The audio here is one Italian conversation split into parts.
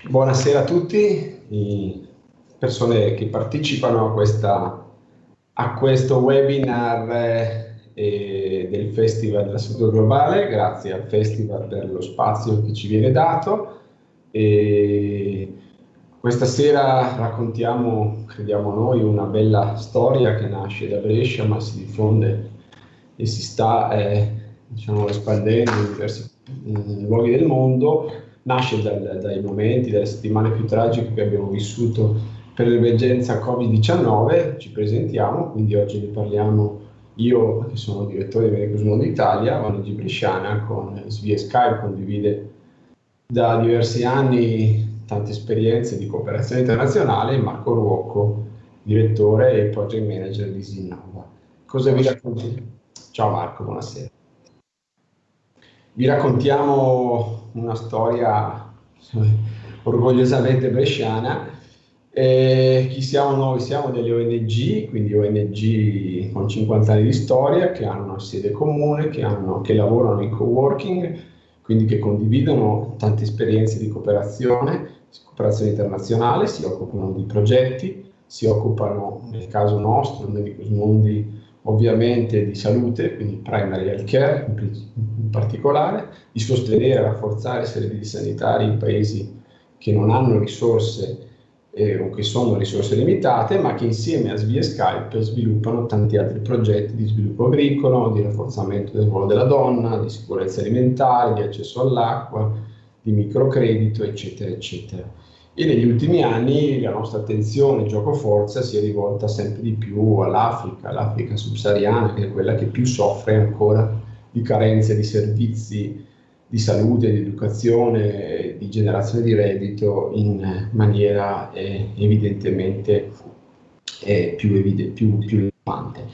Buonasera a tutti, persone che partecipano a, questa, a questo webinar eh, del Festival della Salute Globale, grazie al Festival per lo spazio che ci viene dato. E questa sera raccontiamo, crediamo noi, una bella storia che nasce da Brescia ma si diffonde e si sta eh, diciamo, espandendo in diversi in luoghi del mondo nasce dal, dai momenti, dalle settimane più tragiche che abbiamo vissuto per l'emergenza Covid-19, ci presentiamo, quindi oggi ne parliamo io che sono direttore di Medicus Mondo Italia, ONG Bresciana con via Skype, condivide da diversi anni tante esperienze di cooperazione internazionale, Marco Ruocco, direttore e project manager di Zinnova. Cosa vi racconti? Ciao Marco, buonasera. Vi raccontiamo una storia orgogliosamente bresciana. Eh, chi siamo noi? Siamo delle ONG, quindi ONG con 50 anni di storia, che hanno una sede comune, che, hanno, che lavorano in co-working, quindi che condividono tante esperienze di cooperazione, cooperazione internazionale, si occupano di progetti, si occupano, nel caso nostro, nei mondi ovviamente di salute, quindi primary health care in particolare, di sostenere e rafforzare i servizi sanitari in paesi che non hanno risorse eh, o che sono risorse limitate, ma che insieme a Svia Skype sviluppano tanti altri progetti di sviluppo agricolo, di rafforzamento del ruolo della donna, di sicurezza alimentare, di accesso all'acqua, di microcredito, eccetera, eccetera e negli ultimi anni la nostra attenzione gioco forza si è rivolta sempre di più all'Africa, l'Africa subsahariana che è quella che più soffre ancora di carenze di servizi di salute, di educazione, di generazione di reddito in maniera eh, evidentemente eh, più, evidente, più, più rilevante.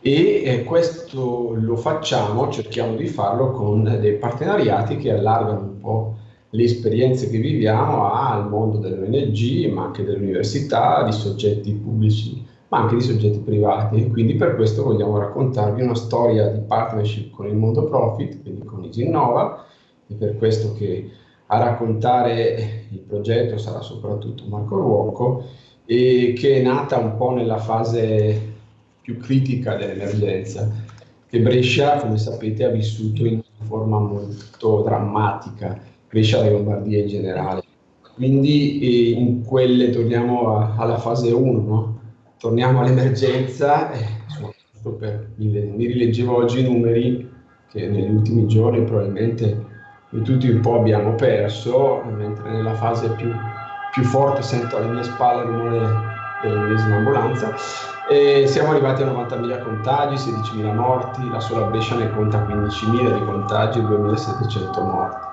E eh, questo lo facciamo, cerchiamo di farlo con dei partenariati che allargano un po' le esperienze che viviamo al mondo delle ONG, ma anche delle università, di soggetti pubblici, ma anche di soggetti privati. E quindi per questo vogliamo raccontarvi una storia di partnership con il mondo profit, quindi con Isinnova, e per questo che a raccontare il progetto sarà soprattutto Marco Ruoco, e che è nata un po' nella fase più critica dell'emergenza, che Brescia, come sapete, ha vissuto in forma molto drammatica Brescia e Lombardia in generale. Quindi eh, in quelle torniamo a, alla fase 1, no? torniamo all'emergenza, eh, mi, mi, rileggevo oggi i numeri che negli ultimi giorni probabilmente tutti un po' abbiamo perso, mentre nella fase più, più forte sento alle mie spalle il rumore dell'ennesima ambulanza. E siamo arrivati a 90.000 contagi, 16.000 morti, la sola Brescia ne conta 15.000 di contagi e 2.700 morti.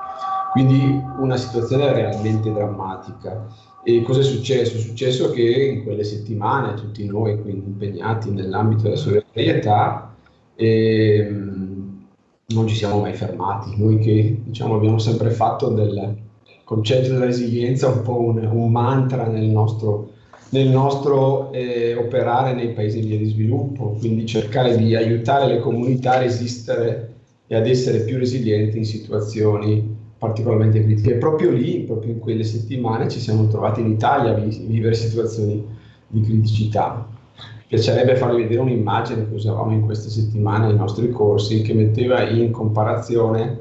Quindi una situazione realmente drammatica. E cosa è successo? È successo che in quelle settimane tutti noi impegnati nell'ambito della solidarietà ehm, non ci siamo mai fermati. Noi che diciamo, abbiamo sempre fatto del concetto della resilienza un po' un, un mantra nel nostro, nel nostro eh, operare nei paesi in via di sviluppo, quindi cercare di aiutare le comunità a resistere e ad essere più resilienti in situazioni particolarmente critiche. E proprio lì, proprio in quelle settimane, ci siamo trovati in Italia a vivere situazioni di criticità. Mi piacerebbe farvi vedere un'immagine che usavamo in queste settimane nei nostri corsi, che metteva in comparazione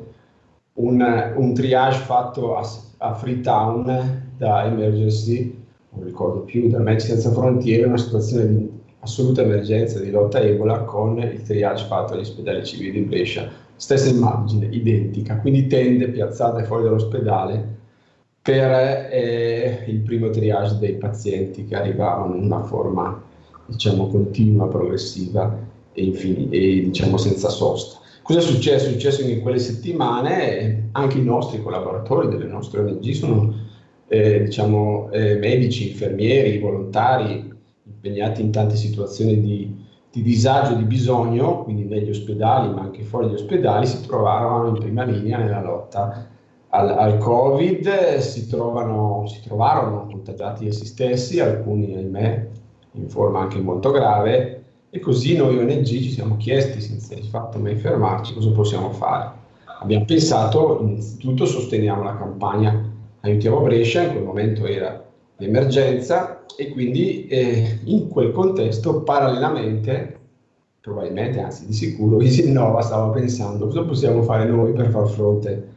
un, un triage fatto a, a Freetown da Emergency, non ricordo più, da Medici Senza Frontiere, una situazione di assoluta emergenza di lotta a Ebola con il triage fatto agli ospedali civili di Brescia stessa immagine, identica, quindi tende piazzate fuori dall'ospedale per eh, il primo triage dei pazienti che arrivavano in una forma diciamo continua, progressiva e, e diciamo senza sosta. Cosa è successo? È successo che in quelle settimane anche i nostri collaboratori delle nostre ONG sono eh, diciamo, eh, medici, infermieri, volontari impegnati in tante situazioni di di disagio, di bisogno, quindi negli ospedali ma anche fuori dagli ospedali, si trovavano in prima linea nella lotta al, al Covid, si, trovano, si trovarono contagiati essi stessi, alcuni ahimè in forma anche molto grave, e così noi ONG ci siamo chiesti, senza di fatto mai fermarci, cosa possiamo fare. Abbiamo pensato, innanzitutto sosteniamo la campagna aiutiamo Brescia, in quel momento era l'emergenza e quindi eh, in quel contesto parallelamente, probabilmente, anzi di sicuro, Isinnova stava pensando cosa possiamo fare noi per far fronte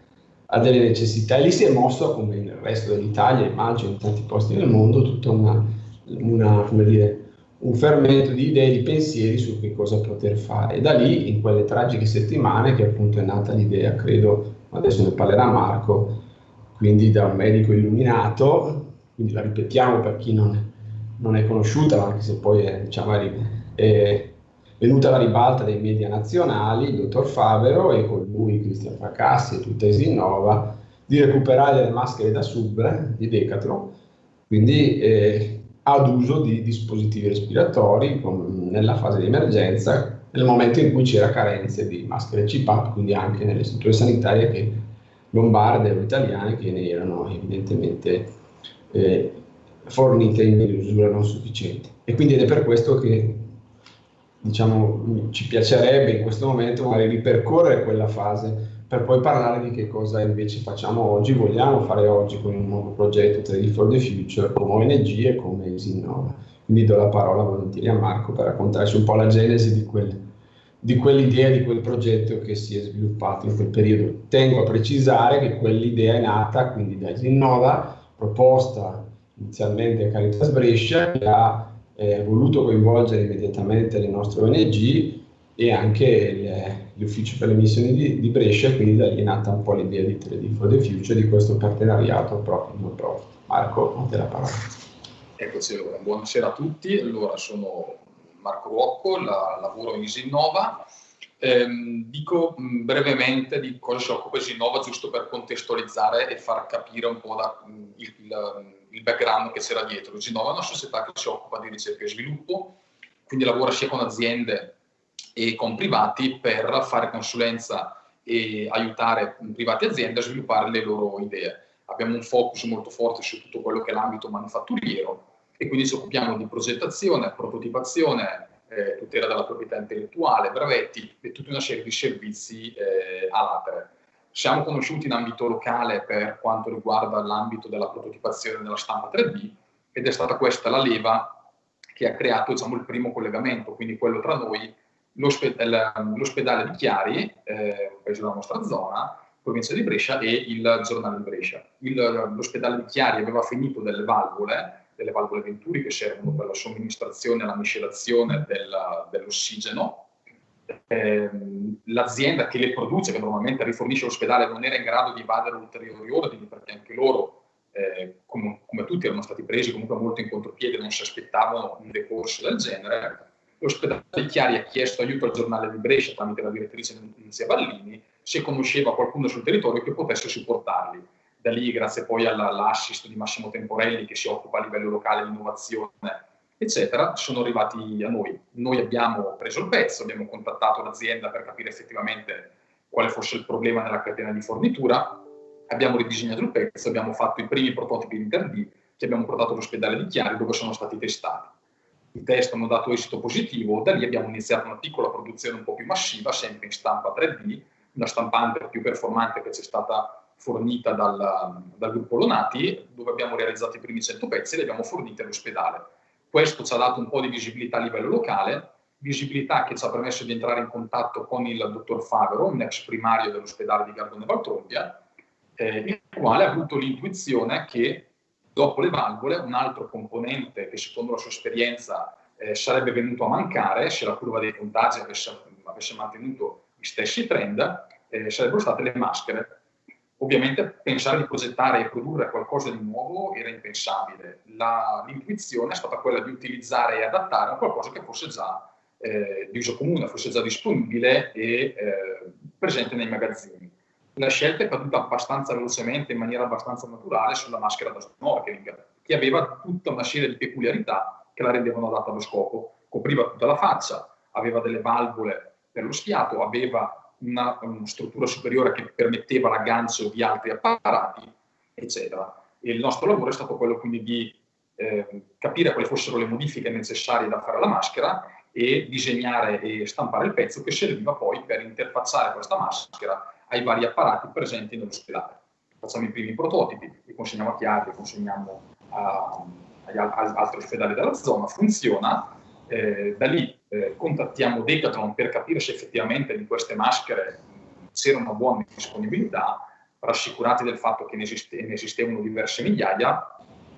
a delle necessità e lì si è mosso, come nel resto dell'Italia, immagino in tanti posti nel mondo, tutta una, una come dire, un fermento di idee, di pensieri su che cosa poter fare. E da lì, in quelle tragiche settimane, che appunto è nata l'idea, credo, adesso ne parlerà Marco, quindi da un medico illuminato, quindi la ripetiamo per chi non, non è conosciuta, anche se poi è, diciamo, è venuta alla ribalta dei media nazionali, il dottor Favero e con lui Cristian Fracassi e tutta Esinnova, di recuperare le maschere da sub di Decathlon, quindi eh, ad uso di dispositivi respiratori con, nella fase di emergenza, nel momento in cui c'era carenze di maschere CPAP, quindi anche nelle strutture sanitarie che, lombarde o italiane che ne erano evidentemente eh, fornite in misura non sufficiente. E quindi è per questo che diciamo, ci piacerebbe in questo momento magari ripercorrere quella fase per poi parlare di che cosa invece facciamo oggi, vogliamo fare oggi con un nuovo progetto 3D for the Future come ONG e come Isinnova. Quindi do la parola volentieri a Marco per raccontarci un po' la genesi di, quel, di quell'idea, di quel progetto che si è sviluppato in quel periodo. Tengo a precisare che quell'idea è nata quindi da Isinnova, proposta inizialmente a Caritas Brescia, che ha eh, voluto coinvolgere immediatamente le nostre ONG e anche l'ufficio per le missioni di, di, Brescia, quindi da lì è nata un po' l'idea di 3D for the Future, di questo partenariato profit non profit. Marco, a te la parola. Eccoci, allora, buonasera a tutti, allora sono Marco Rocco, la, lavoro in Isinnova, eh, dico mh, brevemente di cosa si occupa Isinnova, giusto per contestualizzare e far capire un po' da, mh, il, il, il, background che c'era dietro. Isinnova è una società che si occupa di ricerca e sviluppo, quindi lavora sia con aziende e con privati per fare consulenza e aiutare privati e aziende a sviluppare le loro idee. Abbiamo un focus molto forte su tutto quello che è l'ambito manufatturiero e quindi ci occupiamo di progettazione, prototipazione, eh, tutela della proprietà intellettuale, brevetti e tutta una serie di servizi eh, a latere. Siamo conosciuti in ambito locale per quanto riguarda l'ambito della prototipazione della stampa 3D ed è stata questa la leva che ha creato diciamo, il primo collegamento, quindi quello tra noi l'ospedale di Chiari, eh, paese della nostra zona, provincia di Brescia, e il giornale di Brescia. L'ospedale di Chiari aveva finito delle valvole, delle valvole Venturi che servono per la somministrazione e la miscelazione dell'ossigeno. Eh, L'azienda che le produce, che normalmente rifornisce l'ospedale, non era in grado di evadere ulteriori ordini perché anche loro, eh, come, come, tutti, erano stati presi comunque molto in contropiede, non si aspettavano un decorso del genere L'ospedale Chiari ha chiesto aiuto al giornale di Brescia tramite la direttrice Nunzia Ballini se conosceva qualcuno sul territorio che potesse supportarli. Da lì, grazie poi all'assist di Massimo Temporelli che si occupa a livello locale di innovazione, eccetera, sono arrivati a noi. Noi abbiamo preso il pezzo, abbiamo contattato l'azienda per capire effettivamente quale fosse il problema nella catena di fornitura, abbiamo ridisegnato il pezzo, abbiamo fatto i primi prototipi in 3D che abbiamo portato all'ospedale di Chiari dove sono stati testati i test hanno dato esito positivo, da lì abbiamo iniziato una piccola produzione un po' più massiva, sempre in stampa 3D, una stampante più performante che ci è stata fornita dal, dal gruppo Lonati, dove abbiamo realizzato i primi 100 pezzi e li abbiamo forniti all'ospedale. Questo ci ha dato un po' di visibilità a livello locale, visibilità che ci ha permesso di entrare in contatto con il dottor Favero, un ex primario dell'ospedale di Gardone Valtrompia, eh, il quale ha avuto l'intuizione che Dopo le valvole, un altro componente che secondo la sua esperienza eh, sarebbe venuto a mancare se la curva dei contagi avesse, avesse mantenuto gli stessi trend, eh, sarebbero state le maschere. Ovviamente pensare di progettare e produrre qualcosa di nuovo era impensabile. L'intuizione è stata quella di utilizzare e adattare a qualcosa che fosse già eh, di uso comune, fosse già disponibile e eh, presente nei magazzini la scelta è caduta abbastanza velocemente, in maniera abbastanza naturale, sulla maschera da snorkeling, che aveva tutta una serie di peculiarità che la rendevano adatta allo scopo. Copriva tutta la faccia, aveva delle valvole per lo schiato, aveva una, una struttura superiore che permetteva l'aggancio di altri apparati, eccetera. E il nostro lavoro è stato quello quindi di eh, capire quali fossero le modifiche necessarie da fare alla maschera e disegnare e stampare il pezzo che serviva poi per interfacciare questa maschera ai vari apparati presenti nell'ospedale. facciamo i primi prototipi, li consegniamo a Chiari, li consegniamo a, agli altri ospedali della zona, funziona, eh, da lì eh, contattiamo Decathlon per capire se effettivamente in queste maschere c'era una buona disponibilità, rassicurati del fatto che ne, esiste, ne esistevano diverse migliaia,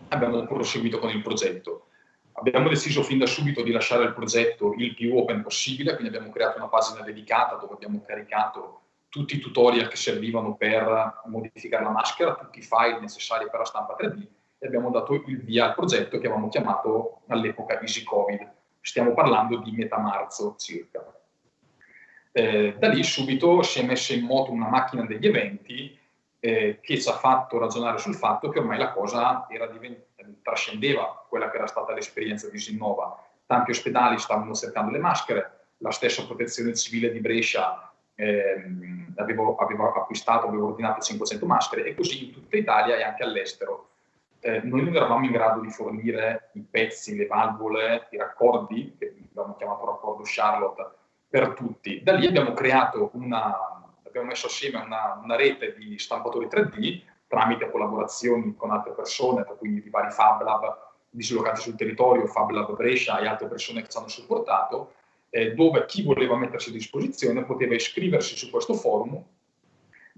abbiamo proseguito con il progetto. Abbiamo deciso fin da subito di lasciare il progetto il più open possibile, quindi abbiamo creato una pagina dedicata dove abbiamo caricato tutti i tutorial che servivano per modificare la maschera, tutti i file necessari per la stampa 3D e abbiamo dato il via al progetto che avevamo chiamato all'epoca Easy Covid. Stiamo parlando di metà marzo circa. Eh, da lì subito si è messa in moto una macchina degli eventi eh, che ci ha fatto ragionare sul fatto che ormai la cosa trascendeva quella che era stata l'esperienza di Sinnova. Tanti ospedali stavano cercando le maschere, la stessa protezione civile di Brescia ehm, avevo, acquistato, avevo ordinato 500 maschere e così in tutta Italia e anche all'estero. Eh, noi non eravamo in grado di fornire i pezzi, le valvole, i raccordi, che abbiamo chiamato raccordo Charlotte, per tutti. Da lì abbiamo creato una, abbiamo messo assieme una, una rete di stampatori 3D tramite collaborazioni con altre persone, tra cui i vari Fab Lab dislocati sul territorio, Fab Lab Brescia e altre persone che ci hanno supportato, eh, dove chi voleva mettersi a disposizione poteva iscriversi su questo forum,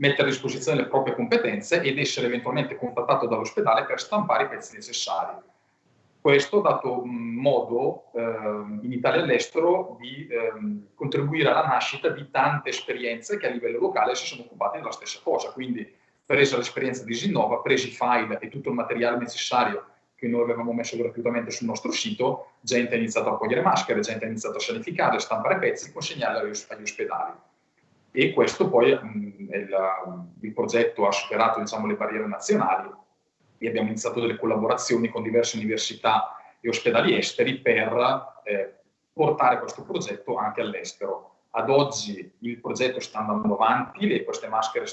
mettere a disposizione le proprie competenze ed essere eventualmente contattato dall'ospedale per stampare i pezzi necessari. Questo ha dato modo eh, in Italia e all'estero di eh, contribuire alla nascita di tante esperienze che a livello locale si sono occupate della stessa cosa. Quindi, presa l'esperienza di Sinnova, presi i file e tutto il materiale necessario che noi avevamo messo gratuitamente sul nostro sito, gente ha iniziato a cogliere maschere, gente ha iniziato a sanificare, stampare pezzi, consegnarli agli ospedali. E questo poi mh, il, il, progetto ha superato diciamo, le barriere nazionali e abbiamo iniziato delle collaborazioni con diverse università e ospedali esteri per eh, portare questo progetto anche all'estero. Ad oggi il progetto sta andando avanti, le, queste maschere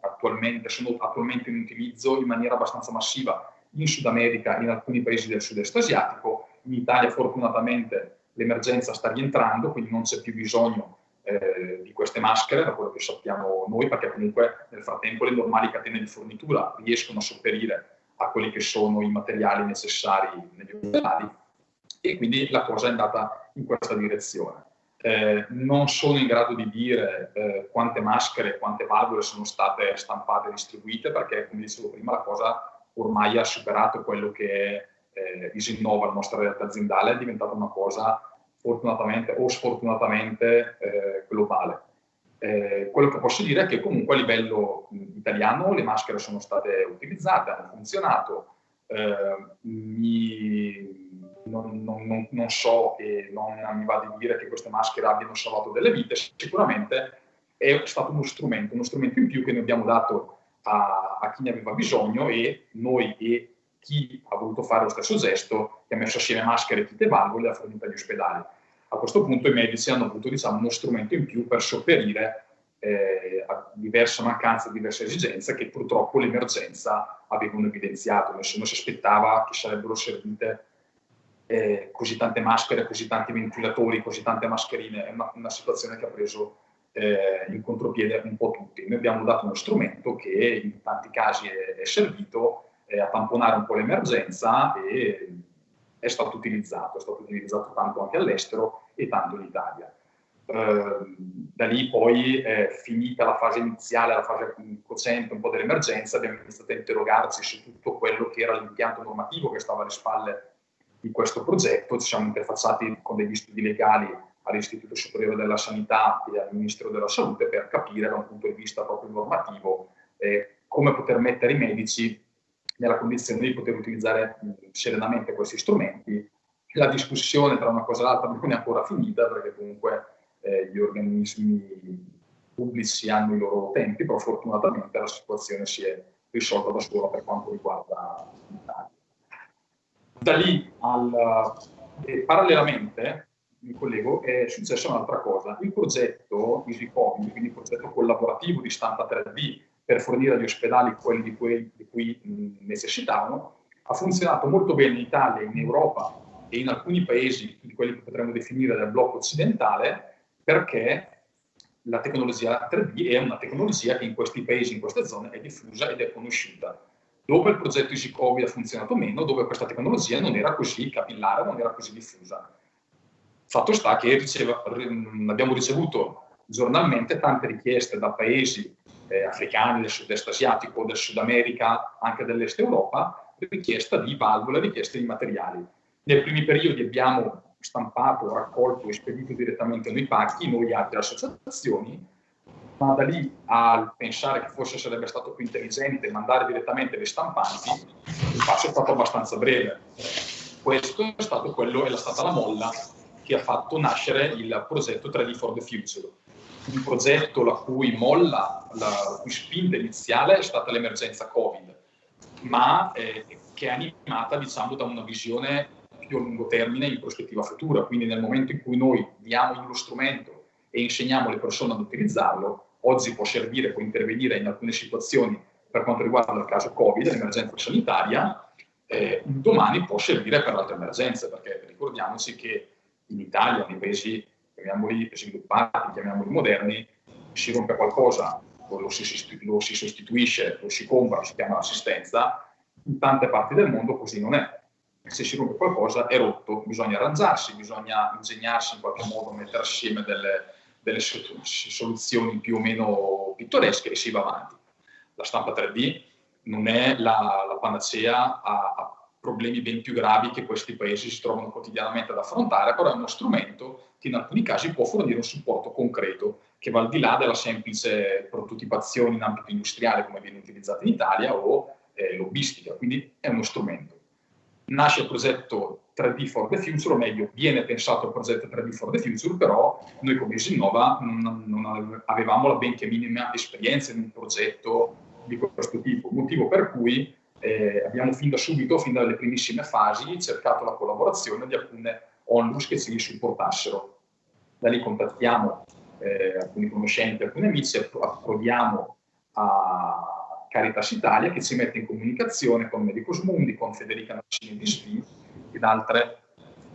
attualmente, sono attualmente in utilizzo in maniera abbastanza massiva in Sud America, in alcuni paesi del sud-est asiatico, in Italia fortunatamente l'emergenza sta rientrando, quindi non c'è più bisogno queste maschere, da quello che sappiamo noi, perché comunque nel frattempo le normali catene di fornitura riescono a sopperire a quelli che sono i materiali necessari negli ospedali e quindi la cosa è andata in questa direzione. Eh, non sono in grado di dire eh, quante maschere, quante valvole sono state stampate e distribuite perché, come dicevo prima, la cosa ormai ha superato quello che eh, Isinnova, la nostra realtà aziendale, è diventata una cosa fortunatamente o sfortunatamente eh, globale. Eh, quello che posso dire è che comunque a livello italiano le maschere sono state utilizzate, hanno funzionato, eh, mi, non, non, non, so e non mi va di dire che queste maschere abbiano salvato delle vite, sicuramente è stato uno strumento, uno strumento in più che noi abbiamo dato a, a chi ne aveva bisogno e noi e chi ha voluto fare lo stesso gesto, che ha messo assieme maschere, kit e valvole, ha fornito agli ospedali. A questo punto i medici hanno avuto diciamo, uno strumento in più per sopperire eh, a diverse mancanze, a diverse esigenze che purtroppo l'emergenza avevano evidenziato. Nessuno si aspettava che sarebbero servite eh, così tante maschere, così tanti ventilatori, così tante mascherine. È una, una situazione che ha preso eh, in contropiede un po' tutti. Noi abbiamo dato uno strumento che in tanti casi è, è servito eh, a tamponare un po' l'emergenza e è stato utilizzato, è stato utilizzato tanto anche all'estero e tanto in Italia. Uh, da lì poi, eh, finita la fase iniziale, la fase cocente un po' dell'emergenza, abbiamo iniziato a interrogarci su tutto quello che era l'impianto normativo che stava alle spalle di questo progetto, ci siamo interfacciati con degli studi legali all'Istituto Superiore della Sanità e al Ministero della Salute per capire da un punto di vista proprio normativo eh, come poter mettere i medici nella condizione di poter utilizzare serenamente questi strumenti. La discussione tra una cosa e l'altra non è ancora finita perché comunque eh, gli organismi pubblici hanno i loro tempi, però fortunatamente la situazione si è risolta da sola per quanto riguarda l'Italia. Da lì al, eh, parallelamente mi collego, è successa un'altra cosa. Il progetto EasyCovid, quindi il progetto collaborativo di stampa 3D per fornire agli ospedali quelli di cui, di cui necessitavano, ha funzionato molto bene in Italia, in Europa e in alcuni paesi, di quelli che potremmo definire del blocco occidentale, perché la tecnologia 3D è una tecnologia che in questi paesi, in queste zone, è diffusa ed è conosciuta. Dove il progetto Easy Covid ha funzionato meno, dove questa tecnologia non era così capillare, non era così diffusa. Fatto sta che riceva, abbiamo ricevuto giornalmente tante richieste da paesi eh, africani, del sud-est asiatico, del Sud America, anche dell'est Europa, richiesta di valvole, richieste di materiali. Nei primi periodi abbiamo stampato, raccolto e spedito direttamente noi pacchi, noi altre associazioni, ma da lì a pensare che forse sarebbe stato più intelligente mandare direttamente le stampanti, il passo è stato abbastanza breve. Questo è stato quello, è stata la molla che ha fatto nascere il progetto 3D for the Future. Un progetto la cui molla, la cui spinta iniziale è stata l'emergenza Covid, ma eh, che è animata diciamo, da una visione più a lungo termine in prospettiva futura. Quindi nel momento in cui noi diamo lo strumento e insegniamo alle persone ad utilizzarlo, oggi può servire, può intervenire in alcune situazioni per quanto riguarda il caso Covid, l'emergenza sanitaria, eh, domani può servire per altre emergenze, perché ricordiamoci che in Italia, nei paesi, chiamiamoli sviluppati, chiamiamoli moderni, si rompe qualcosa, lo si, lo si sostituisce, lo si compra, si chiama assistenza, in tante parti del mondo così non è se si rompe qualcosa è rotto, bisogna arrangiarsi, bisogna ingegnarsi in qualche modo, mettere assieme delle, delle soluzioni più o meno pittoresche e si va avanti. La stampa 3D non è la, la panacea a, a, problemi ben più gravi che questi paesi si trovano quotidianamente ad affrontare, però è uno strumento che in alcuni casi può fornire un supporto concreto che va al di là della semplice prototipazione in ambito industriale come viene utilizzata in Italia o eh, lobbistica, quindi è uno strumento. Nasce il progetto 3D for the Future, o meglio, viene pensato il progetto 3D for the Future, però noi come Isinnova non, non avevamo la benché minima esperienza in un progetto di questo tipo, motivo per cui eh, abbiamo fin da subito, fin dalle primissime fasi, cercato la collaborazione di alcune onlus che ci supportassero. Da lì contattiamo eh, alcuni conoscenti, alcuni amici, approviamo a Caritas Italia che ci mette in comunicazione con Medicus Mundi, con Federica Naccini di SVI ed altre,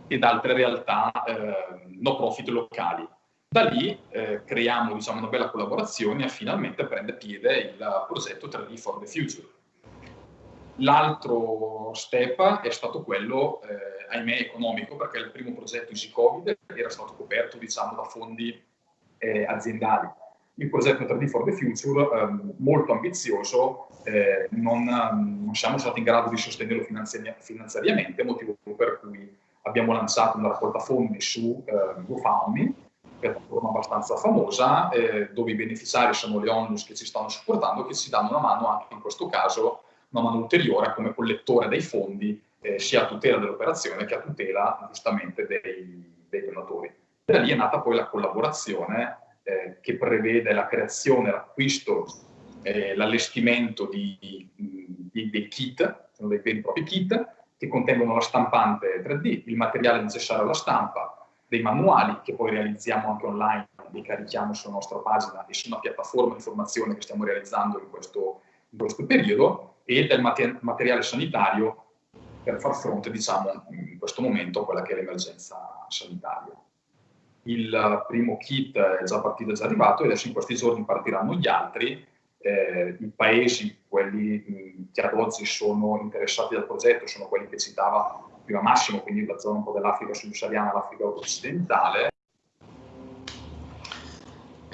ed altre realtà eh, no profit locali. Da lì eh, creiamo diciamo, una bella collaborazione e finalmente prende piede il progetto 3D for the Future. L'altro step è stato quello, eh, ahimè, economico, perché il primo progetto Easy Covid era stato coperto diciamo, da fondi eh, aziendali. Il progetto 3D for the Future, ehm, molto ambizioso, eh, non, non, siamo stati in grado di sostenerlo finanziari finanziariamente, motivo per cui abbiamo lanciato una raccolta fondi su eh, GoFundMe, piattaforma abbastanza famosa, eh, dove i beneficiari sono le onlus che ci stanno supportando e che ci danno una mano anche in questo caso, una mano ulteriore come collettore dei fondi, eh, sia a tutela dell'operazione che a tutela giustamente dei, dei donatori. Da lì è nata poi la collaborazione eh, che prevede la creazione, l'acquisto, eh, l'allestimento di, di, dei kit, sono dei veri e propri kit, che contengono la stampante 3D, il materiale necessario alla stampa, dei manuali che poi realizziamo anche online, li carichiamo sulla nostra pagina e su una piattaforma di formazione che stiamo realizzando in questo, in questo periodo, e del mater materiale sanitario per far fronte, diciamo, in questo momento a quella che è l'emergenza sanitaria il primo kit è già partito, è già arrivato e adesso in questi giorni partiranno gli altri. Eh, I paesi, quelli che ad oggi sono interessati dal progetto, sono quelli che citava prima Massimo, quindi la zona un po' dell'Africa subsahariana, l'Africa occidentale.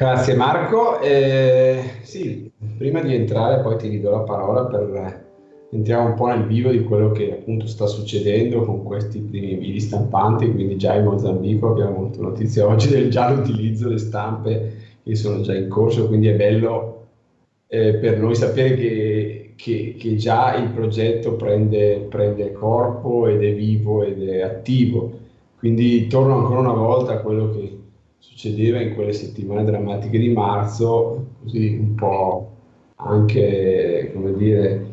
Grazie Marco. Eh, sì, prima di entrare poi ti ridò la parola per entriamo un po' nel vivo di quello che appunto sta succedendo con questi primi video stampanti, quindi già in Mozambico abbiamo avuto notizia oggi del già utilizzo delle stampe che sono già in corso, quindi è bello eh, per noi sapere che, che, che, già il progetto prende, prende corpo ed è vivo ed è attivo. Quindi torno ancora una volta a quello che succedeva in quelle settimane drammatiche di marzo, così un po' anche, come dire,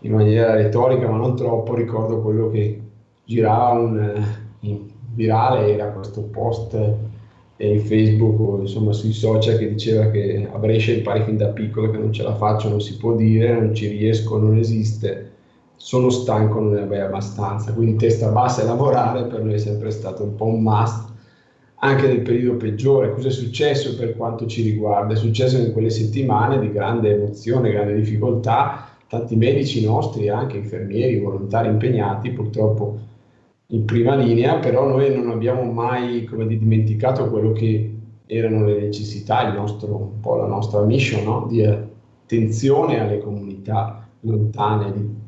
in maniera retorica, ma non troppo, ricordo quello che girava un, in virale, era questo post in Facebook o insomma sui social che diceva che a Brescia impari fin da piccolo che non ce la faccio, non si può dire, non ci riesco, non esiste, sono stanco, non ne avrei abbastanza, quindi testa bassa e lavorare per noi è sempre stato un po' un must, anche nel periodo peggiore. Cosa è successo per quanto ci riguarda? È successo in quelle settimane di grande emozione, grande difficoltà, tanti medici nostri, anche infermieri, volontari impegnati, purtroppo in prima linea, però noi non abbiamo mai come dimenticato quello che erano le necessità, il nostro, un po' la nostra mission no? di attenzione alle comunità lontane di,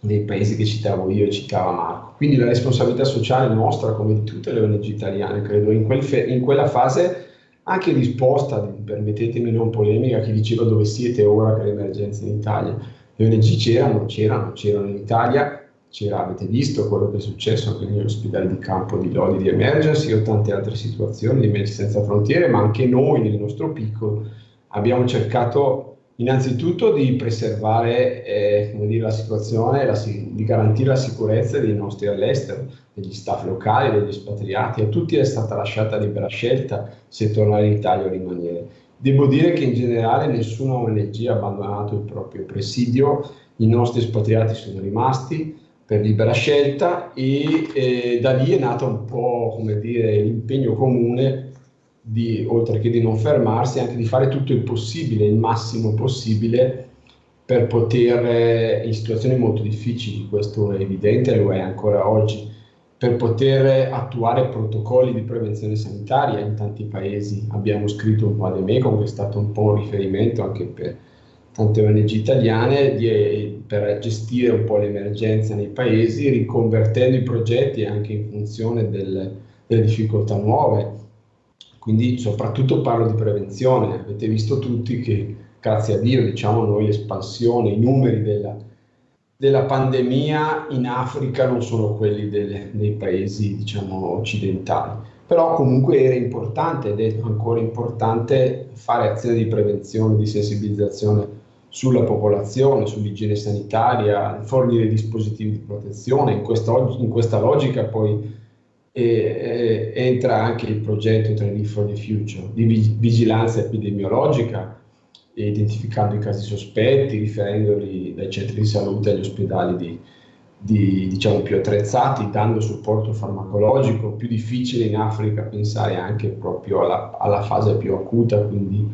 dei paesi che citavo io e citava Marco. Quindi la responsabilità sociale nostra, come di tutte le ONG italiane, credo, in, quel in quella fase anche risposta, permettetemi non polemica, chi diceva dove siete ora che l'emergenza in Italia. Le ONG c'erano, c'erano, c'erano in Italia, c'era, avete visto quello che è successo anche negli ospedali di campo di Lodi di Emergency o tante altre situazioni di Medici Senza Frontiere, ma anche noi nel nostro piccolo abbiamo cercato innanzitutto di preservare eh, dire, la situazione, la, di garantire la sicurezza dei nostri all'estero, degli staff locali, degli espatriati, a tutti è stata lasciata libera scelta se tornare in Italia o rimanere. Devo dire che in generale nessuna ONG ha abbandonato il proprio presidio, i nostri espatriati sono rimasti, per libera scelta e eh, da lì è nato un po' come dire l'impegno comune di, oltre che di non fermarsi, anche di fare tutto il possibile, il massimo possibile per poter, eh, in situazioni molto difficili, questo è evidente, lo è ancora oggi, per poter attuare protocolli di prevenzione sanitaria in tanti paesi. Abbiamo scritto un po' ad EMECOM, che è stato un po' un riferimento anche per tante ONG italiane, di, per gestire un po' l'emergenza nei paesi, riconvertendo i progetti anche in funzione del, delle difficoltà nuove. Quindi soprattutto parlo di prevenzione. Avete visto tutti che, grazie a Dio, diciamo noi, l'espansione, i numeri della, della pandemia in Africa non sono quelli delle, dei paesi, diciamo, occidentali. Però comunque era importante ed è ancora importante fare azioni di prevenzione, di sensibilizzazione sulla popolazione, sull'igiene sanitaria, fornire dispositivi di protezione. In questa, in questa logica poi eh, entra anche il progetto Training for the Future di vigilanza epidemiologica, identificando i casi sospetti, riferendoli dai centri di salute agli ospedali di, di, diciamo, più attrezzati, dando supporto farmacologico, più difficile in Africa pensare anche proprio alla, alla fase più acuta, quindi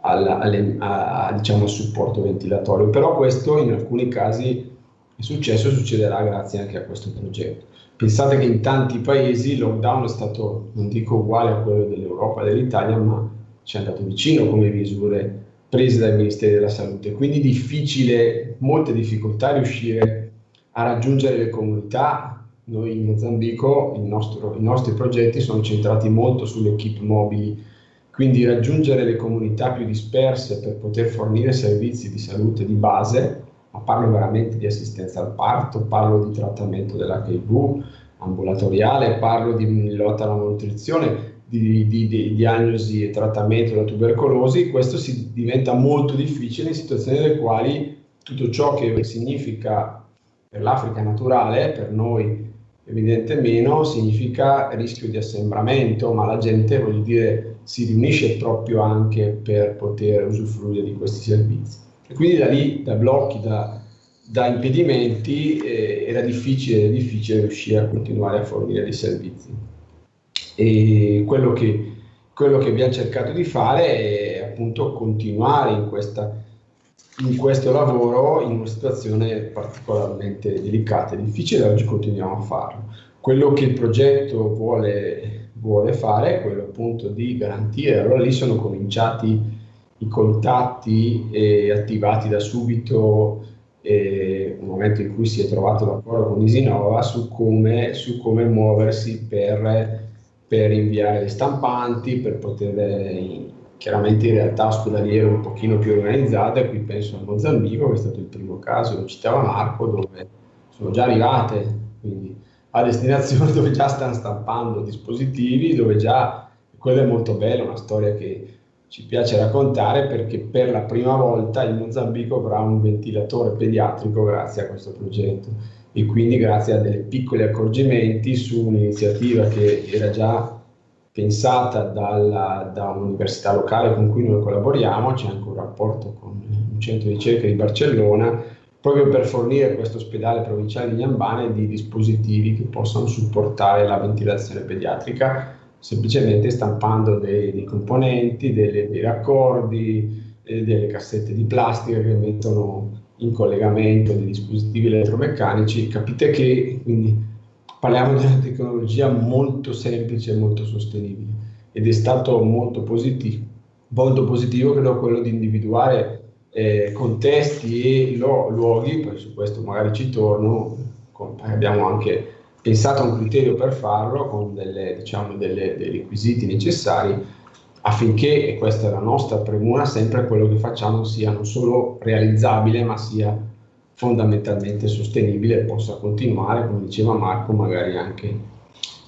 al, alle, a, diciamo, al supporto ventilatorio, però questo in alcuni casi è successo e succederà grazie anche a questo progetto. Pensate che in tanti paesi il lockdown è stato, non dico uguale a quello dell'Europa e dell'Italia, ma ci è andato vicino come misure prese dai Ministeri della Salute, quindi difficile, molte difficoltà riuscire a raggiungere le comunità. Noi in Mozambico nostro, i nostri progetti sono centrati molto sulle equip mobili quindi raggiungere le comunità più disperse per poter fornire servizi di salute di base, ma parlo veramente di assistenza al parto, parlo di trattamento dell'HIV ambulatoriale, parlo di lotta alla malnutrizione, di, di, di, diagnosi e trattamento della tubercolosi, questo si diventa molto difficile in situazioni nelle quali tutto ciò che significa per l'Africa naturale, per noi evidente meno, significa rischio di assembramento, ma la gente, voglio dire, si riunisce proprio anche per poter usufruire di questi servizi. E quindi da lì, da blocchi, da, da impedimenti, eh, era difficile, difficile riuscire a continuare a fornire dei servizi. E quello che, quello che abbiamo cercato di fare è appunto continuare in, questa, in questo lavoro in una situazione particolarmente delicata e difficile, oggi continuiamo a farlo. Quello che il progetto vuole vuole fare è quello appunto di garantire, allora lì sono cominciati i contatti eh, attivati da subito eh, un momento in cui si è trovato d'accordo con Isinova su come, su come muoversi per, per, inviare le stampanti, per poter eh, chiaramente in realtà ospedaliere un pochino più organizzate, qui penso a Mozambico che è stato il primo caso, lo citava Marco, dove sono già arrivate, quindi a destinazione dove già stanno stampando dispositivi, dove già, quella è molto bella, una storia che ci piace raccontare perché per la prima volta il Mozambico avrà un ventilatore pediatrico grazie a questo progetto e quindi grazie a dei piccoli accorgimenti su un'iniziativa che era già pensata dalla, da un'università locale con cui noi collaboriamo, c'è anche un rapporto con un centro di ricerca di Barcellona proprio per fornire questo ospedale provinciale di Niambane di dispositivi che possano supportare la ventilazione pediatrica semplicemente stampando dei, dei componenti, delle, dei raccordi, eh, delle cassette di plastica che mettono in collegamento dei dispositivi elettromeccanici. Capite che quindi parliamo di una tecnologia molto semplice e molto sostenibile ed è stato molto positivo, molto positivo credo quello di individuare eh, contesti e luoghi, poi su questo magari ci torno, abbiamo anche pensato a un criterio per farlo con delle, diciamo, delle, dei requisiti necessari affinché, e questa è la nostra premura, sempre quello che facciamo sia non solo realizzabile ma sia fondamentalmente sostenibile e possa continuare, come diceva Marco, magari anche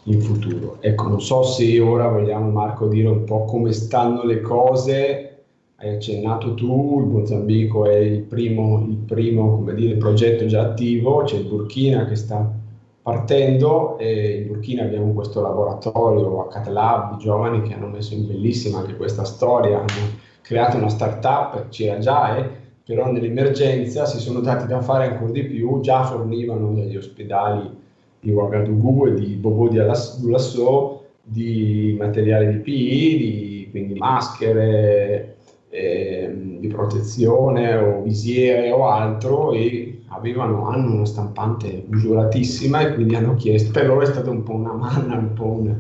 in futuro. Ecco, non so se ora vogliamo Marco dire un po' come stanno le cose hai accennato tu, il Mozambico è il primo, il primo dire, progetto già attivo, c'è il Burkina che sta partendo e in Burkina abbiamo questo laboratorio a Catalab di giovani che hanno messo in bellissima anche questa storia, hanno creato una startup, c'era già, eh, però nell'emergenza si sono dati da fare ancora di più, già fornivano dagli ospedali di Ouagadougou e di Bobo di Alassou di materiale di PI, di, quindi maschere, eh, di protezione o visiere o altro e avevano, hanno una stampante usuratissima e quindi hanno chiesto, per loro è stata un po' una manna, un po' un,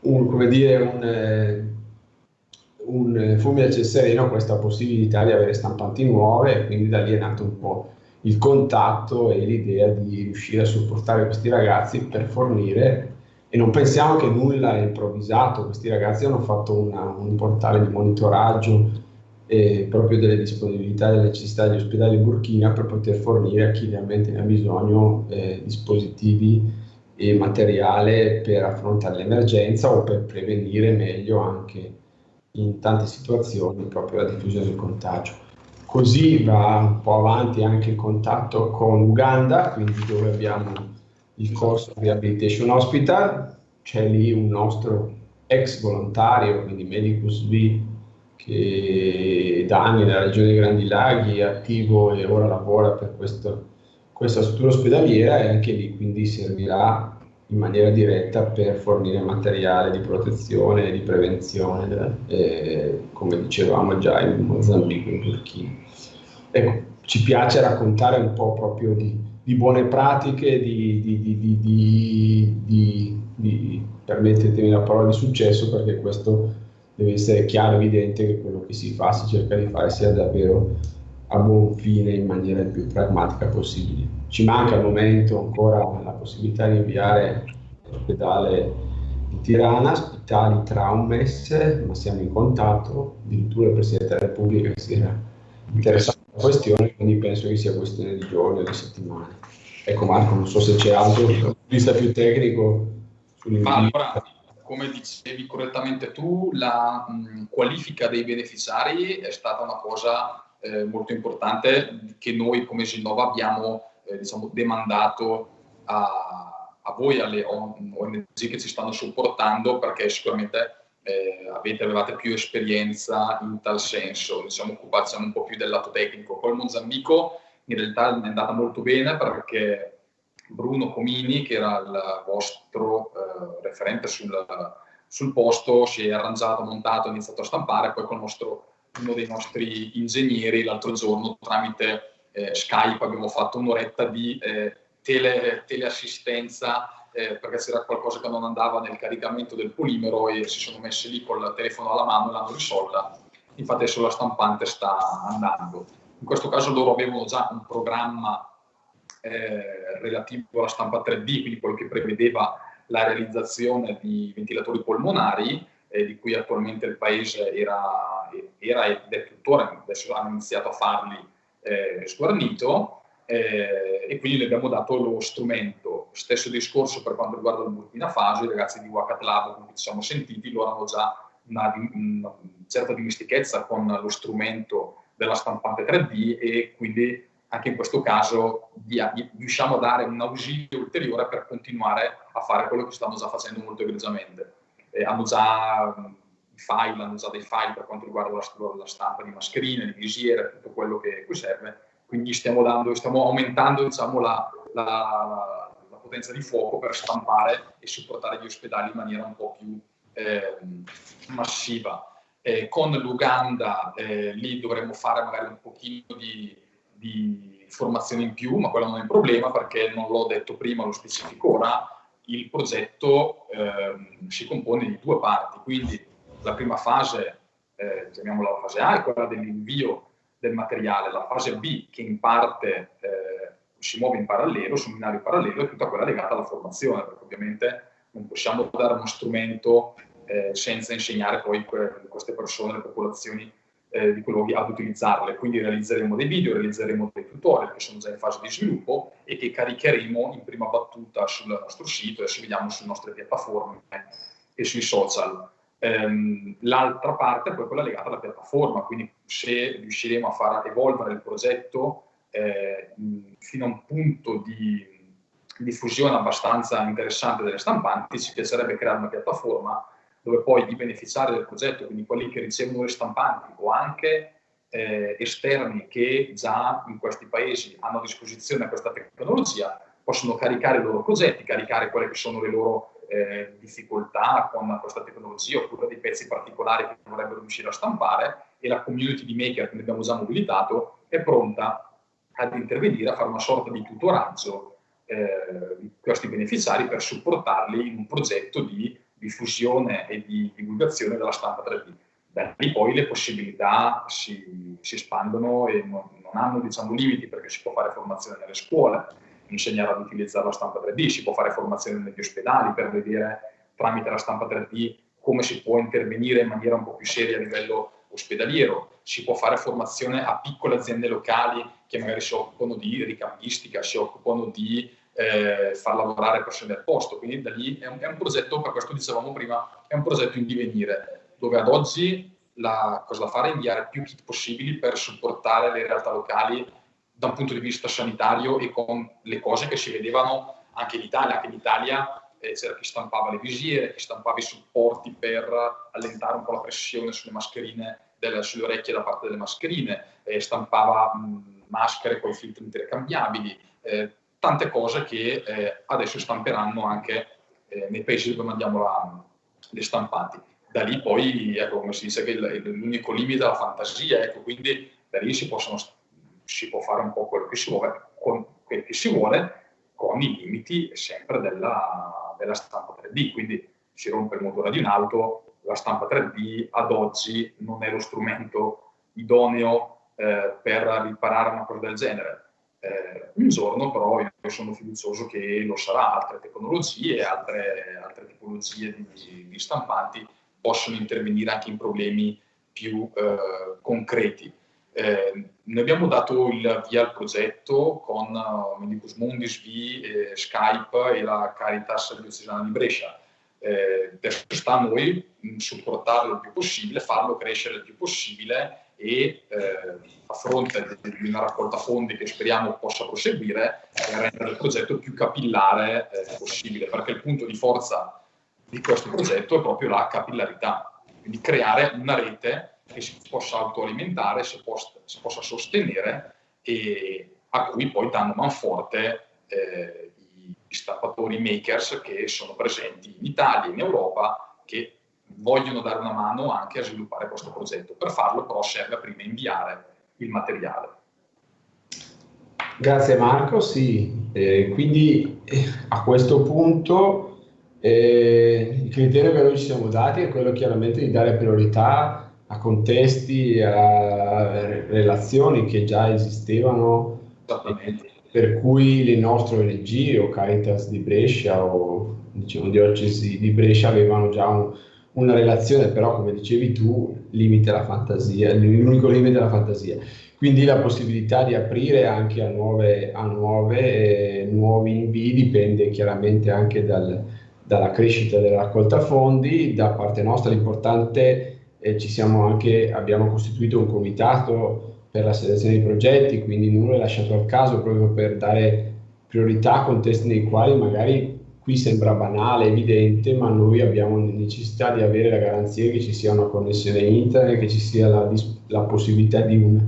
un come dire, un, un fulmine a ciel sereno questa possibilità di avere stampanti nuove e quindi da lì è nato un po' il contatto e l'idea di riuscire a supportare questi ragazzi per fornire e non pensiamo che nulla è improvvisato, questi ragazzi hanno fatto una, un portale di monitoraggio eh, proprio delle disponibilità e delle necessità degli ospedali in Burkina per poter fornire a chi realmente ne ha bisogno eh, dispositivi e materiale per affrontare l'emergenza o per prevenire meglio anche in tante situazioni proprio la diffusione del contagio. Così va un po' avanti anche il contatto con Uganda, quindi dove abbiamo il corso Rehabilitation Hospital, c'è lì un nostro ex volontario, quindi Medicus V, che da anni nella regione dei Grandi Laghi è attivo e ora lavora per questo, questa struttura ospedaliera e anche lì quindi servirà in maniera diretta per fornire materiale di protezione e di prevenzione, eh, come dicevamo già in Mozambico e in Turchia. Ecco, ci piace raccontare un po' proprio di, di buone pratiche, di, di, di, permettetemi la parola di successo, perché questo deve essere chiaro evidente che quello che si fa, si cerca di fare, sia davvero a buon fine in maniera più pragmatica possibile. Ci manca al momento ancora la possibilità di inviare l'ospedale di Tirana, ospitali tra un mese, ma siamo in contatto, addirittura il Presidente della Repubblica si era interessato alla questione, quindi penso che sia questione di giorni o di settimane. Ecco Marco, non so se c'è altro vista più tecnico. Allora, come dicevi correttamente tu, la mh, qualifica dei beneficiari è stata una cosa eh, molto importante che noi come Ginnova abbiamo eh, diciamo, demandato a, a, voi, alle ONG che ci stanno supportando, perché sicuramente eh, avete, avevate più esperienza in tal senso, diciamo, occupazione un po' più del lato tecnico. Col Mozambico in realtà è andata molto bene perché Bruno Comini, che era il vostro eh, referente sul, sul, posto, si è arrangiato, montato, ha iniziato a stampare, poi con nostro, uno dei nostri ingegneri l'altro giorno tramite eh, Skype abbiamo fatto un'oretta di eh, tele, teleassistenza eh, perché c'era qualcosa che non andava nel caricamento del polimero e si sono messi lì col telefono alla mano e l'hanno risolta. Infatti adesso la stampante sta andando. In questo caso loro avevano già un programma eh, relativo alla stampa 3D, quindi quello che prevedeva la realizzazione di ventilatori polmonari, eh, di cui attualmente il Paese era, era ed è tuttora, adesso hanno iniziato a farli eh, sguarnito, eh, e quindi le abbiamo dato lo strumento. Stesso discorso per quanto riguarda il Burkina Faso, i ragazzi di Wakat Lab cui ci siamo sentiti, loro hanno già una, una certa dimestichezza con lo strumento della stampante 3D e quindi anche in questo caso riusciamo a dare un ausilio ulteriore per continuare a fare quello che stanno già facendo molto egregiamente. Eh, hanno già file, hanno già dei file per quanto riguarda la, la stampa di mascherine, di visiere, tutto quello che qui serve, quindi stiamo, dando, stiamo aumentando diciamo, la, la, la, potenza di fuoco per stampare e supportare gli ospedali in maniera un po' più eh, massiva. Eh, con l'Uganda eh, lì dovremmo fare magari un pochino di, di, formazione in più, ma quello non è un problema perché non l'ho detto prima, lo specifico ora, il progetto ehm, si compone di due parti, quindi la prima fase, eh, chiamiamola la fase A, è quella dell'invio del materiale, la fase B che in parte eh, si muove in parallelo, su un binario parallelo, è tutta quella legata alla formazione, perché ovviamente non possiamo dare uno strumento eh, senza insegnare poi que queste persone, le popolazioni eh, di quei luoghi ad utilizzarle. Quindi realizzeremo dei video, realizzeremo dei tutorial che sono già in fase di sviluppo e che caricheremo in prima battuta sul nostro sito, adesso vediamo sulle nostre piattaforme e sui social. Ehm, L'altra parte è poi quella legata alla piattaforma, quindi se riusciremo a far evolvere il progetto eh, fino a un punto di diffusione abbastanza interessante delle stampanti, ci piacerebbe creare una piattaforma dove poi i beneficiari del progetto, quindi quelli che ricevono le stampanti o anche eh, esterni che già in questi paesi hanno a disposizione questa tecnologia, possono caricare i loro progetti, caricare quelle che sono le loro eh, difficoltà con questa tecnologia oppure dei pezzi particolari che vorrebbero riuscire a stampare e la community di maker che ne abbiamo già mobilitato è pronta ad intervenire, a fare una sorta di tutoraggio eh, di questi beneficiari per supportarli in un progetto di diffusione e di divulgazione della stampa 3D. Da lì poi le possibilità si, si espandono e non, non hanno diciamo, limiti perché si può fare formazione nelle scuole, insegnare ad utilizzare la stampa 3D, si può fare formazione negli ospedali per vedere tramite la stampa 3D come si può intervenire in maniera un po' più seria a livello ospedaliero, si può fare formazione a piccole aziende locali che magari si occupano di ricambistica, si occupano di eh, far lavorare persone al posto, quindi da lì è un, è un, progetto, per questo dicevamo prima, è un progetto in divenire, dove ad oggi la cosa da fare è inviare più kit possibili per supportare le realtà locali da un punto di vista sanitario e con le cose che si vedevano anche in Italia, anche in Italia eh, c'era chi stampava le visiere, chi stampava i supporti per allentare un po' la pressione sulle mascherine, delle, sulle orecchie da parte delle mascherine, eh, stampava mh, maschere con filtri intercambiabili, eh, tante cose che eh, adesso stamperanno anche eh, nei paesi dove mandiamo la, le stampanti. Da lì poi, ecco, come si dice, che l'unico limite è la fantasia, ecco, quindi da lì si, possono, si può fare un po' quello che si vuole, con, quello che si vuole con i limiti sempre della, della stampa 3D, quindi si rompe il motore di un'auto, la stampa 3D ad oggi non è lo strumento idoneo eh, per riparare una cosa del genere. Eh, un giorno però io sono fiducioso che lo sarà, altre tecnologie, altre, altre tipologie di, di, stampanti possono intervenire anche in problemi più eh, concreti. Eh, noi abbiamo dato il via al progetto con uh, Medicus Mundis, V, eh, Skype e la Caritas Diocesana di Brescia. Eh, adesso sta a noi mh, supportarlo il più possibile, farlo crescere il più possibile e eh, a fronte di una raccolta fondi che speriamo possa proseguire, eh, rendere il progetto più capillare eh, possibile, perché il punto di forza di questo progetto è proprio la capillarità, quindi creare una rete che si possa autoalimentare, si possa, si possa sostenere e a cui poi danno manforte eh, i stappatori makers che sono presenti in Italia in Europa che vogliono dare una mano anche a sviluppare questo progetto. Per farlo però serve prima inviare il materiale. Grazie Marco, sì, eh, quindi eh, a questo punto eh, il criterio che noi ci siamo dati è quello chiaramente di dare priorità a contesti, a relazioni che già esistevano, per cui le nostre ONG o Caritas di Brescia o diciamo, Diocesi di Brescia avevano già un, una relazione, però come dicevi tu, limite la fantasia, l'unico limite è la fantasia. Quindi la possibilità di aprire anche a, nuove, a nuove, eh, nuovi invii dipende chiaramente anche dal, dalla crescita della raccolta fondi. Da parte nostra l'importante eh, ci siamo anche, abbiamo costituito un comitato per la selezione dei progetti, quindi nulla è lasciato al caso proprio per dare priorità a contesti nei quali magari qui sembra banale, evidente, ma noi abbiamo necessità di avere la garanzia che ci sia una connessione internet, che ci sia la, la possibilità di un,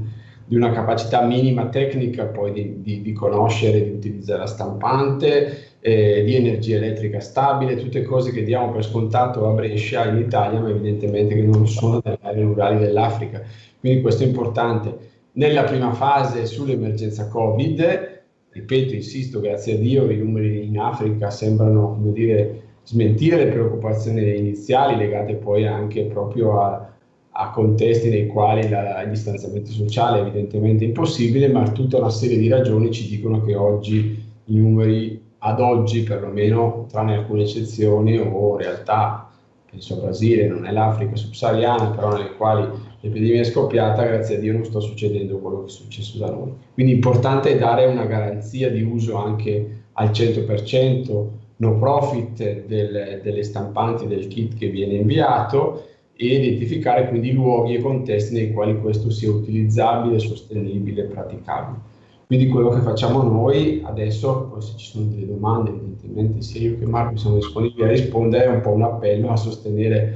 di una capacità minima tecnica poi di, di, di conoscere, di utilizzare la stampante, eh, di energia elettrica stabile, tutte cose che diamo per scontato a Brescia in Italia, ma evidentemente che non sono nelle aree rurali dell'Africa. Quindi questo è importante. Nella prima fase sull'emergenza Covid, ripeto, insisto, grazie a Dio i numeri in Africa sembrano, come dire, smentire le preoccupazioni iniziali legate poi anche proprio a, a contesti nei quali la, il distanziamento sociale è evidentemente impossibile, ma tutta una serie di ragioni ci dicono che oggi i numeri ad oggi perlomeno, tranne alcune eccezioni o realtà, penso al Brasile, non è l'Africa subsahariana, però nelle quali l'epidemia è scoppiata, grazie a Dio non sta succedendo quello che è successo da noi. Quindi importante dare una garanzia di uso anche al 100% no profit del, delle stampanti del kit che viene inviato e identificare quindi luoghi e contesti nei quali questo sia utilizzabile, sostenibile e praticabile. Quindi quello che facciamo noi adesso, poi se ci sono delle domande, evidentemente sia io che Marco siamo disponibili a rispondere, è un po' un appello a sostenere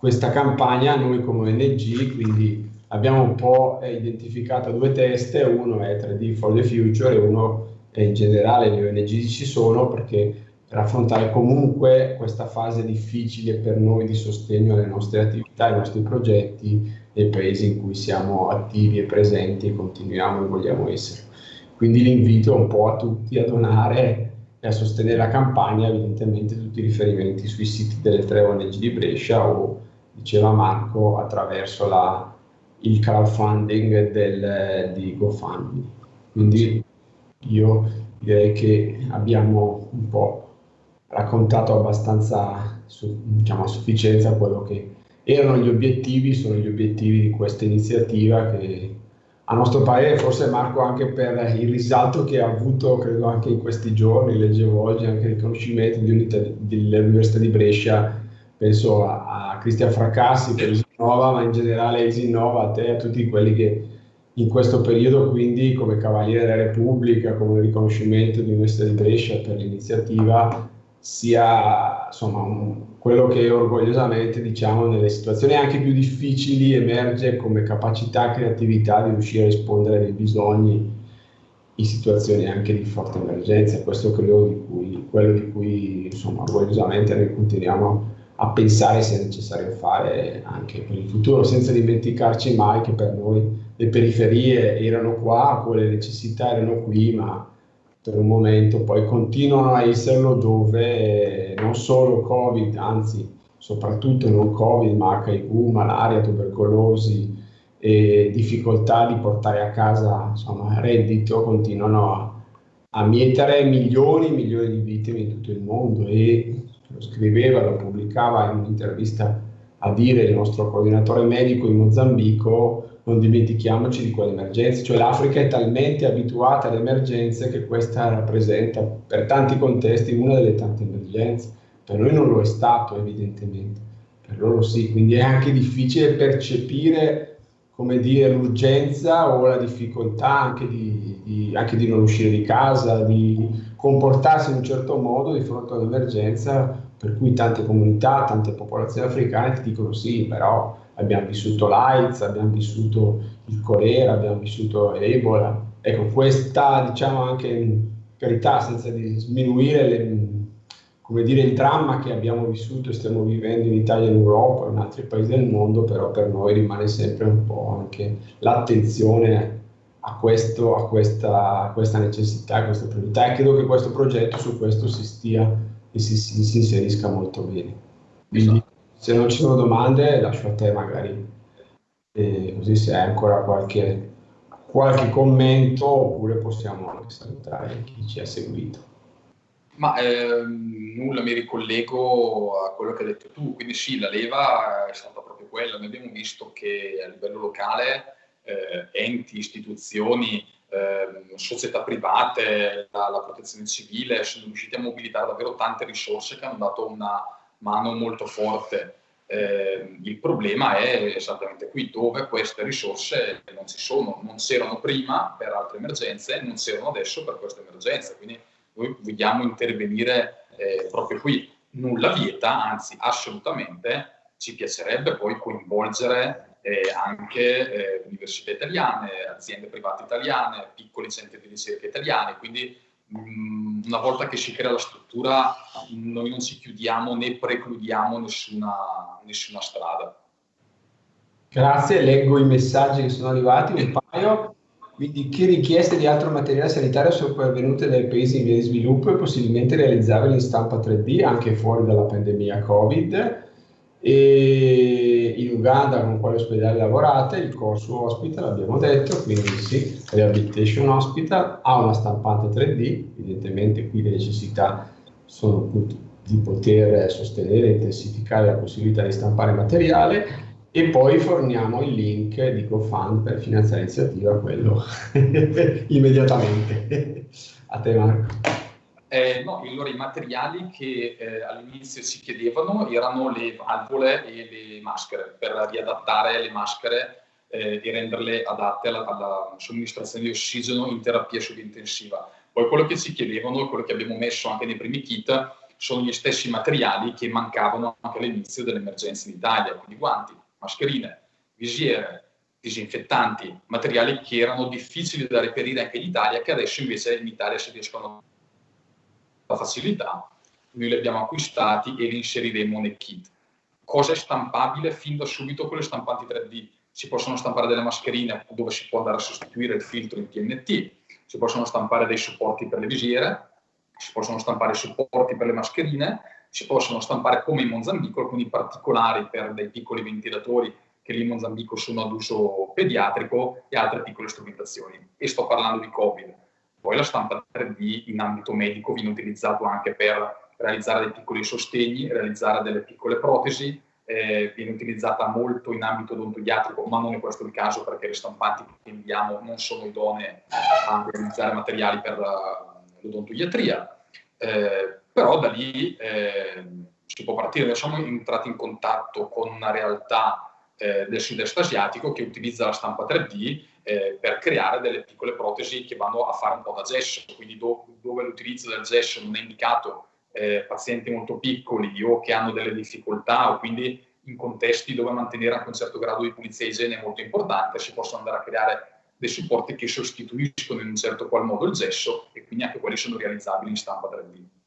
questa campagna noi come ONG, quindi abbiamo un po' identificato due teste, uno è 3D for the Future e uno è in generale le ONG ci sono perché per affrontare comunque questa fase difficile per noi di sostegno alle nostre attività, ai nostri progetti nei paesi in cui siamo attivi e presenti e continuiamo e vogliamo essere. Quindi l'invito un po' a tutti a donare e a sostenere la campagna, evidentemente tutti i riferimenti sui siti delle tre ONG di Brescia o, diceva Marco, attraverso la, il crowdfunding del, di GoFundMe. Quindi io direi che abbiamo un po' raccontato abbastanza diciamo, a sufficienza quello che erano gli obiettivi, sono gli obiettivi di questa iniziativa che a nostro parere, forse Marco anche per il risalto che ha avuto, credo anche in questi giorni, leggevo oggi anche il riconoscimento dell'Università di Brescia, penso a Cristian Fracassi per Isinnova, ma in generale Isinnova, a te e a tutti quelli che in questo periodo quindi come Cavaliere della Repubblica, come riconoscimento dell'Università di Brescia per l'iniziativa, sia insomma un, quello che orgogliosamente diciamo nelle situazioni anche più difficili emerge come capacità e creatività di riuscire a rispondere ai bisogni in situazioni anche di forte emergenza. Questo credo di cui, quello di cui insomma orgogliosamente noi continuiamo a pensare sia necessario fare anche per il futuro, senza dimenticarci mai che per noi le periferie erano qua, quelle necessità erano qui, ma per un momento, poi continuano a esserlo dove non solo Covid, anzi soprattutto non Covid, ma HIV, malaria, tubercolosi e difficoltà di portare a casa insomma, reddito continuano a, a mietere milioni e milioni di vittime in tutto il mondo e lo scriveva, lo pubblicava in un'intervista a dire il nostro coordinatore medico in Mozambico non dimentichiamoci di quelle emergenze, cioè l'Africa è talmente abituata alle emergenze che questa rappresenta per tanti contesti una delle tante emergenze. Per noi non lo è stato evidentemente, per loro sì, quindi è anche difficile percepire come dire, l'urgenza o la difficoltà anche di, di, anche di non uscire di casa, di comportarsi in un certo modo di fronte all'emergenza, per cui tante comunità, tante popolazioni africane ti dicono sì, però abbiamo vissuto l'AIDS, abbiamo vissuto il colera, abbiamo vissuto l'Ebola. Ecco, questa, diciamo anche carità, senza sminuire le, come dire, il dramma che abbiamo vissuto e stiamo vivendo in Italia in Europa e in altri paesi del mondo, però per noi rimane sempre un po' anche l'attenzione a, questo, a, questa, a questa necessità, a questa priorità e credo che questo progetto su questo si stia e si, si, si inserisca molto bene. Quindi, esatto. Se non ci sono domande, lascio a te magari, eh, così se hai ancora qualche, qualche commento, oppure possiamo anche salutare chi ci ha seguito. Ma ehm, nulla, mi ricollego a quello che hai detto tu, quindi sì, la leva è stata proprio quella. Noi abbiamo visto che a livello locale eh, enti, istituzioni, eh, società private, la, la, protezione civile sono riusciti a mobilitare davvero tante risorse che hanno dato una mano molto forte. Eh, il problema è esattamente qui, dove queste risorse non ci sono, non c'erano prima per altre emergenze, non c'erano adesso per questa emergenza, quindi noi vogliamo intervenire eh, proprio qui. Nulla vieta, anzi assolutamente ci piacerebbe poi coinvolgere eh, anche eh, università italiane, aziende private italiane, piccoli centri di ricerca italiani, quindi mh, mm, una volta che si crea la struttura noi non ci chiudiamo né precludiamo nessuna, nessuna strada. Grazie, leggo i messaggi che sono arrivati, un paio. Quindi che richieste di altro materiale sanitario sono pervenute dai paesi in via di sviluppo e possibilmente realizzabili in stampa 3D anche fuori dalla pandemia Covid? E in Uganda con quale ospedale lavorate? Il corso hospital abbiamo detto, quindi sì, Rehabilitation Hospital ha una stampante 3D, evidentemente qui le necessità sono di poter sostenere e intensificare la possibilità di stampare materiale e poi forniamo il link di GoFund per finanziare l'iniziativa, quello immediatamente. A te Marco. Eh, no, allora i materiali che eh, all'inizio si chiedevano erano le valvole e le maschere, per riadattare le maschere eh, e renderle adatte alla, alla, somministrazione di ossigeno in terapia subintensiva. Poi quello che si chiedevano, quello che abbiamo messo anche nei primi kit, sono gli stessi materiali che mancavano anche all'inizio dell'emergenza in Italia, quindi guanti, mascherine, visiere, disinfettanti, materiali che erano difficili da reperire anche in Italia, che adesso invece in Italia si riescono a facilità. Noi li abbiamo acquistati e li inseriremo nel kit. Cosa è stampabile fin da subito con le stampanti 3D? Si possono stampare delle mascherine dove si può andare a sostituire il filtro in TNT, si possono stampare dei supporti per le visiere, si possono stampare supporti per le mascherine, si possono stampare come in Mozambico, alcuni particolari per dei piccoli ventilatori che lì in Mozambico sono ad uso pediatrico e altre piccole strumentazioni. E sto parlando di Covid. Poi la stampa 3D in ambito medico viene utilizzato anche per realizzare dei piccoli sostegni, realizzare delle piccole protesi, eh, viene utilizzata molto in ambito odontodiatrico, ma non è questo il caso perché le stampanti che inviamo non sono idonee a realizzare materiali per l'odontodiatria. Eh, però da lì eh, si può partire. Noi siamo entrati in contatto con una realtà eh, del sud-est asiatico che utilizza la stampa 3D eh, per creare delle piccole protesi che vanno a fare un po' da gesso, quindi do, dove l'utilizzo del gesso non è indicato eh, pazienti molto piccoli o che hanno delle difficoltà o quindi in contesti dove mantenere anche un certo grado di pulizia e igiene è molto importante, si possono andare a creare dei supporti che sostituiscono in un certo qual modo il gesso e quindi anche quelli sono realizzabili in stampa 3D.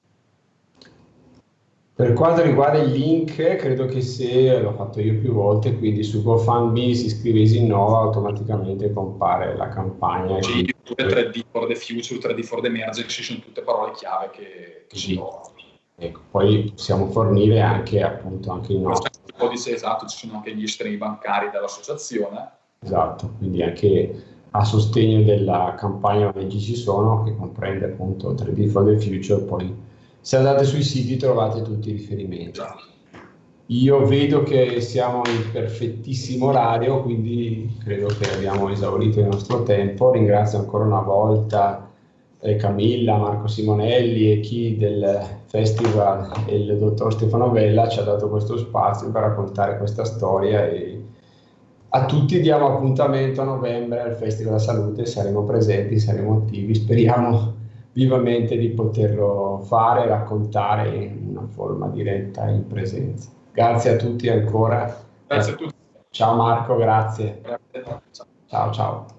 Per quanto riguarda il link, credo che se l'ho fatto io più volte, quindi su GoFundMe si scrive Isinnova, automaticamente compare la campagna. Sì, pure 3D for the future, 3D for the emergency, sono tutte parole chiave che, che sì. Ecco, poi possiamo fornire anche appunto anche il nostro. Il codice esatto, ci sono anche gli estremi bancari dell'associazione. Esatto, quindi anche a sostegno della campagna ONG ci sono, che comprende appunto 3D for the future, poi se andate sui siti trovate tutti i riferimenti. Io vedo che siamo in perfettissimo orario, quindi credo che abbiamo esaurito il nostro tempo. Ringrazio ancora una volta eh, Camilla, Marco Simonelli e chi del festival e il dottor Stefano Vella ci ha dato questo spazio per raccontare questa storia e a tutti diamo appuntamento a novembre al Festival della Salute, saremo presenti, saremo attivi, speriamo vivamente di poterlo fare e raccontare in una forma diretta in presenza. Grazie a tutti ancora. Grazie a tutti. Ciao Marco, grazie. Ciao ciao.